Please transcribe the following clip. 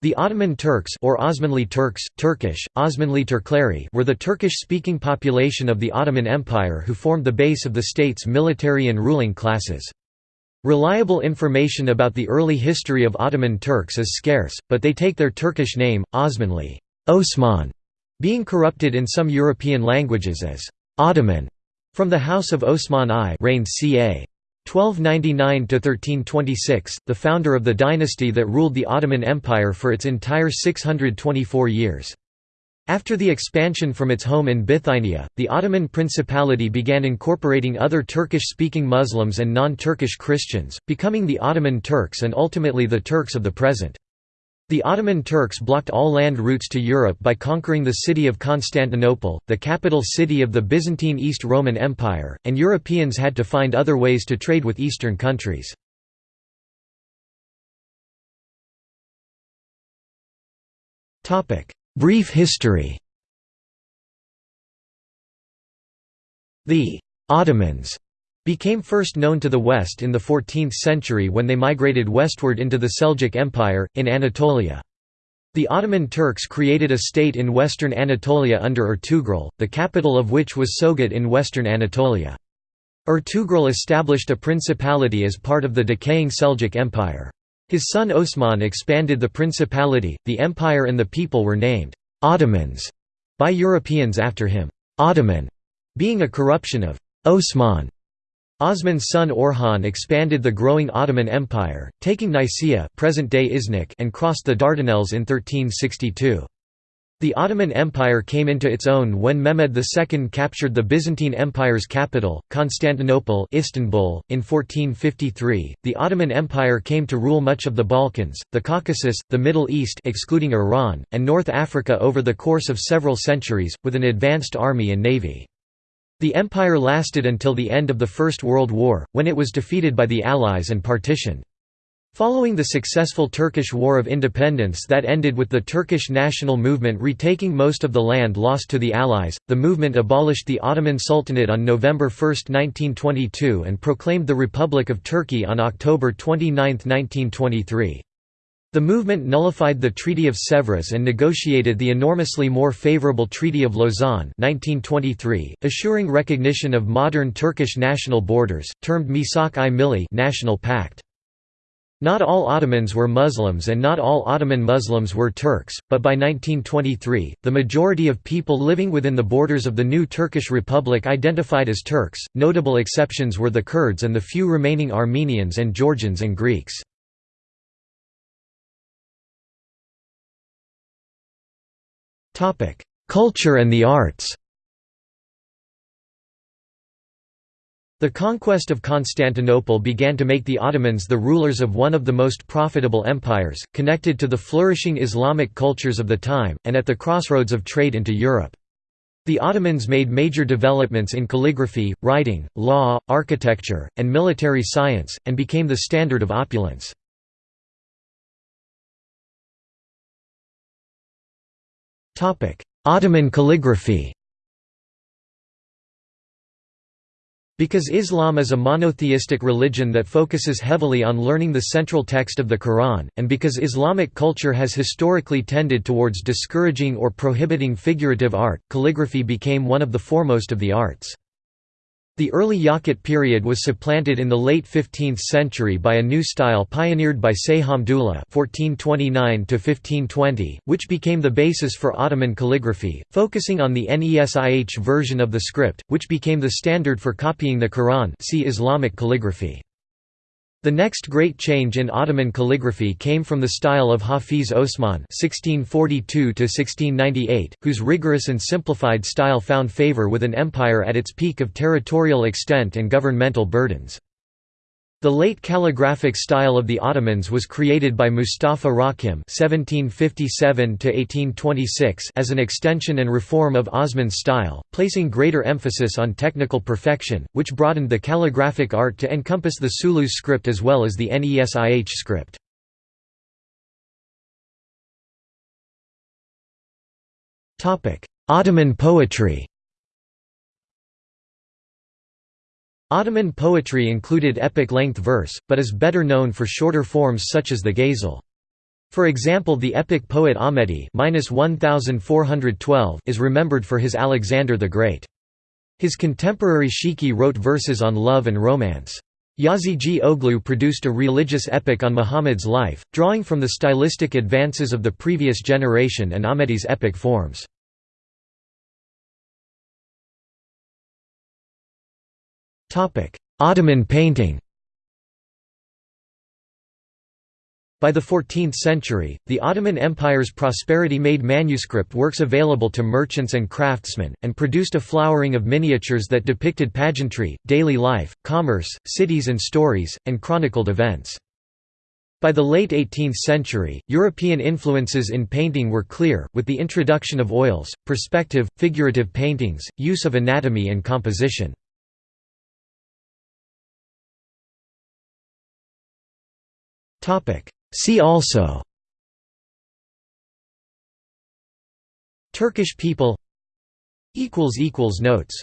The Ottoman Turks or Osmanli Turks, Turkish, Osmanli Turkleri were the Turkish-speaking population of the Ottoman Empire who formed the base of the state's military and ruling classes. Reliable information about the early history of Ottoman Turks is scarce, but they take their Turkish name, Osmanli Osman", being corrupted in some European languages as Ottoman, from the House of Osman I reigned ca. 1299–1326, the founder of the dynasty that ruled the Ottoman Empire for its entire 624 years. After the expansion from its home in Bithynia, the Ottoman Principality began incorporating other Turkish-speaking Muslims and non-Turkish Christians, becoming the Ottoman Turks and ultimately the Turks of the present. The Ottoman Turks blocked all land routes to Europe by conquering the city of Constantinople, the capital city of the Byzantine East Roman Empire, and Europeans had to find other ways to trade with Eastern countries. Brief history The Ottomans became first known to the West in the 14th century when they migrated westward into the Seljuk Empire, in Anatolia. The Ottoman Turks created a state in western Anatolia under Ertugrul, the capital of which was Sogut in western Anatolia. Ertugrul established a principality as part of the decaying Seljuk Empire. His son Osman expanded the principality, the empire and the people were named Ottomans by Europeans after him, Ottoman being a corruption of Osman. Osman's son Orhan expanded the growing Ottoman Empire, taking Nicaea present-day Iznik and crossed the Dardanelles in 1362. The Ottoman Empire came into its own when Mehmed II captured the Byzantine Empire's capital, Constantinople Istanbul, in 1453. The Ottoman Empire came to rule much of the Balkans, the Caucasus, the Middle East excluding Iran, and North Africa over the course of several centuries, with an advanced army and navy. The empire lasted until the end of the First World War, when it was defeated by the Allies and partitioned. Following the successful Turkish War of Independence that ended with the Turkish national movement retaking most of the land lost to the Allies, the movement abolished the Ottoman Sultanate on November 1, 1922 and proclaimed the Republic of Turkey on October 29, 1923. The movement nullified the Treaty of Sèvres and negotiated the enormously more favorable Treaty of Lausanne 1923, assuring recognition of modern Turkish national borders, termed Misak-i Milli National Pact. Not all Ottomans were Muslims and not all Ottoman Muslims were Turks, but by 1923, the majority of people living within the borders of the new Turkish Republic identified as Turks, notable exceptions were the Kurds and the few remaining Armenians and Georgians and Greeks. Culture and the arts The conquest of Constantinople began to make the Ottomans the rulers of one of the most profitable empires, connected to the flourishing Islamic cultures of the time, and at the crossroads of trade into Europe. The Ottomans made major developments in calligraphy, writing, law, architecture, and military science, and became the standard of opulence. Ottoman calligraphy Because Islam is a monotheistic religion that focuses heavily on learning the central text of the Quran, and because Islamic culture has historically tended towards discouraging or prohibiting figurative art, calligraphy became one of the foremost of the arts. The early Yakut period was supplanted in the late 15th century by a new style pioneered by Say Hamdullah (1429–1520), which became the basis for Ottoman calligraphy, focusing on the Nesih version of the script, which became the standard for copying the Quran. See Islamic calligraphy. The next great change in Ottoman calligraphy came from the style of Hafiz Osman (1642–1698), whose rigorous and simplified style found favor with an empire at its peak of territorial extent and governmental burdens. The late calligraphic style of the Ottomans was created by Mustafa Rakim (1757–1826) as an extension and reform of Osman's style, placing greater emphasis on technical perfection, which broadened the calligraphic art to encompass the Sulu script as well as the Nesih script. Ottoman poetry. Ottoman poetry included epic-length verse, but is better known for shorter forms such as the ghazal. For example the epic poet Ahmedi is remembered for his Alexander the Great. His contemporary Shiki wrote verses on love and romance. Yazigi Oglu produced a religious epic on Muhammad's life, drawing from the stylistic advances of the previous generation and Ahmedi's epic forms. Ottoman painting By the 14th century, the Ottoman Empire's prosperity made manuscript works available to merchants and craftsmen, and produced a flowering of miniatures that depicted pageantry, daily life, commerce, cities and stories, and chronicled events. By the late 18th century, European influences in painting were clear, with the introduction of oils, perspective, figurative paintings, use of anatomy and composition. See also Turkish people Notes